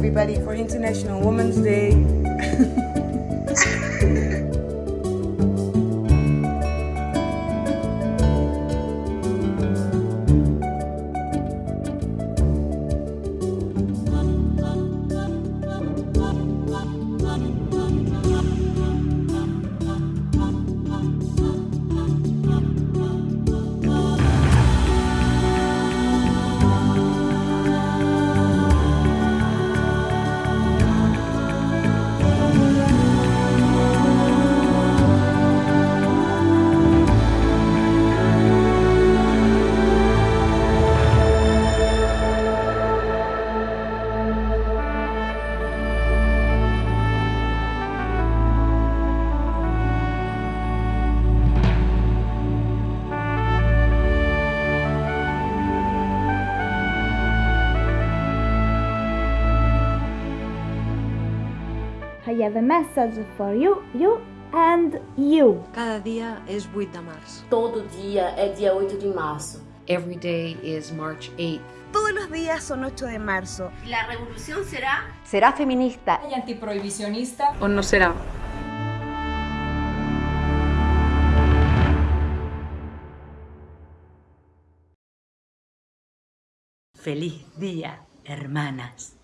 everybody for International Women's Day. I have a message for you, you and you. Cada dia és 8 de març. Todo dia é dia 8 de março. Every day is March 8th. Todos los días son 8 de marzo. La revolución será Será feminista y antiprohibicionista. O no será? Feliz día, hermanas.